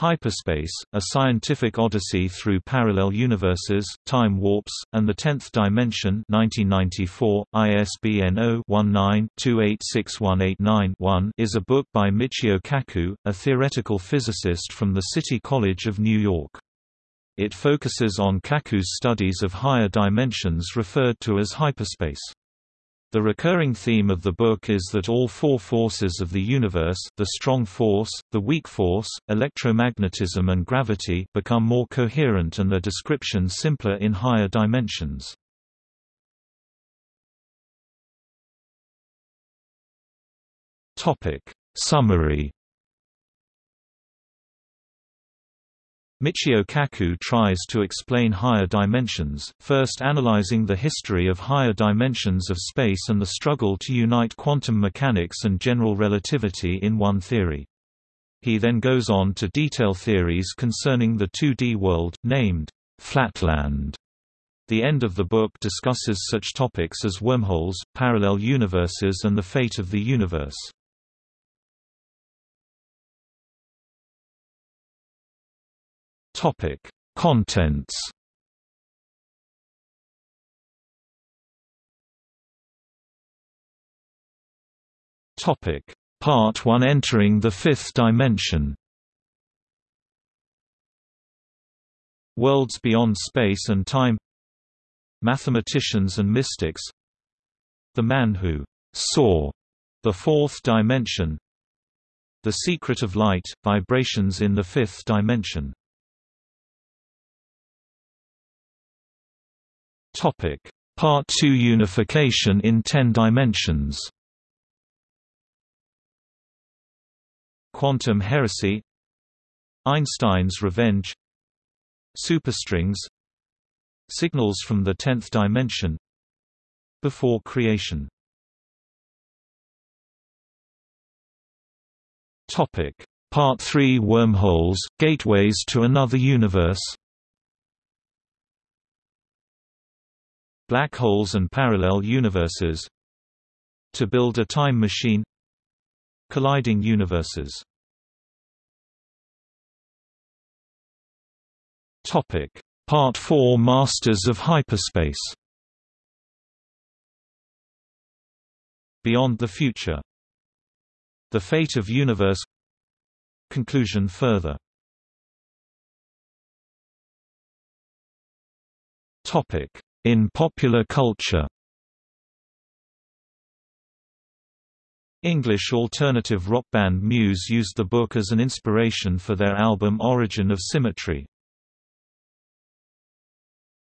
Hyperspace, A Scientific Odyssey Through Parallel Universes, Time Warps, and the Tenth Dimension 1994, ISBN 0-19-286189-1 is a book by Michio Kaku, a theoretical physicist from the City College of New York. It focuses on Kaku's studies of higher dimensions referred to as hyperspace. The recurring theme of the book is that all four forces of the universe the strong force, the weak force, electromagnetism and gravity become more coherent and their description simpler in higher dimensions. Summary Michio Kaku tries to explain higher dimensions, first analyzing the history of higher dimensions of space and the struggle to unite quantum mechanics and general relativity in one theory. He then goes on to detail theories concerning the 2D world, named Flatland. The end of the book discusses such topics as wormholes, parallel universes and the fate of the universe. Topic: Contents. Topic: Part 1 Entering the Fifth Dimension. Worlds beyond space and time. Mathematicians and mystics. The man who saw the fourth dimension. The secret of light, vibrations in the fifth dimension. Topic: Part 2 Unification in 10 dimensions. Quantum heresy. Einstein's revenge. Superstrings. Signals from the 10th dimension. Before creation. Topic: Part 3 Wormholes, gateways to another universe Black holes and parallel universes To build a time machine. Colliding universes. Topic. Part 4 Masters of Hyperspace. Beyond the Future. The Fate of Universe. Conclusion further. Topic in popular culture English alternative rock band Muse used the book as an inspiration for their album Origin of Symmetry.